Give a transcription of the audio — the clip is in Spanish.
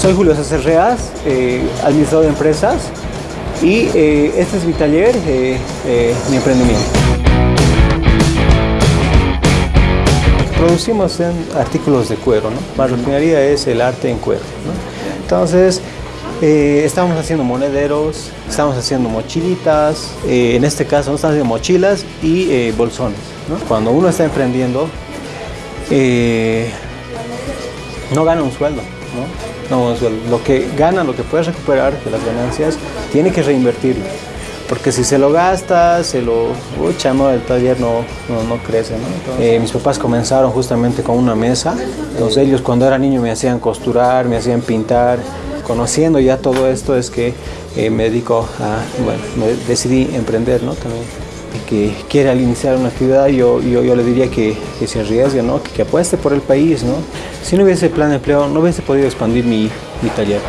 Soy Julio César Reas, eh, administrador de empresas y eh, este es mi taller, eh, mi emprendimiento. Producimos en artículos de cuero, ¿no? Marroquinería es el arte en cuero. Entonces, estamos haciendo monederos, estamos haciendo mochilitas, en este caso estamos haciendo mochilas y bolsones. Cuando uno está emprendiendo, no gana un sueldo. ¿no? lo que gana, lo que puedes recuperar de las ganancias, tiene que reinvertirlo. Porque si se lo gasta, se lo... Ucha, no, el taller no, no, crece, ¿no? Eh, mis papás comenzaron justamente con una mesa. Entonces ellos cuando era niño me hacían costurar, me hacían pintar. Conociendo ya todo esto es que eh, me dedico a... Bueno, me decidí emprender, ¿no? También que quiere al iniciar una actividad, yo, yo, yo le diría que, que, se arriesgue, ¿no? que, apueste por el país. ¿no? Si no hubiese plan de empleo, no hubiese podido expandir mi, mi taller.